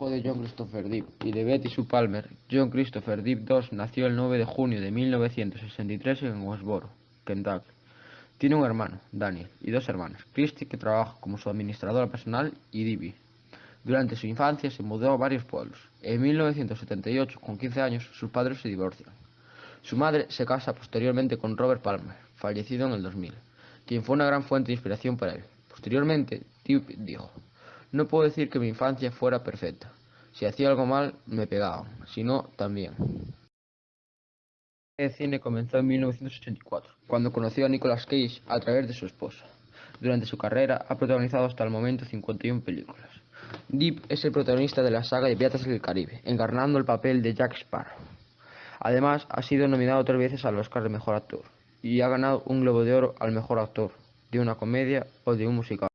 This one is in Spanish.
De John Christopher Deep y de Betty Sue Palmer, John Christopher Deep II nació el 9 de junio de 1963 en Westboro, Kentucky. Tiene un hermano, Daniel, y dos hermanas, Christy, que trabaja como su administradora personal, y Debbie. Durante su infancia se mudó a varios pueblos. En 1978, con 15 años, sus padres se divorcian. Su madre se casa posteriormente con Robert Palmer, fallecido en el 2000, quien fue una gran fuente de inspiración para él. Posteriormente, Deep dijo, no puedo decir que mi infancia fuera perfecta. Si hacía algo mal, me pegaban. Si no, también. El cine comenzó en 1984, cuando conoció a Nicolas Cage a través de su esposa. Durante su carrera ha protagonizado hasta el momento 51 películas. Deep es el protagonista de la saga de Piratas del Caribe, encarnando el papel de Jack Sparrow. Además, ha sido nominado tres veces al Oscar de Mejor Actor y ha ganado un Globo de Oro al Mejor Actor de una comedia o de un musical.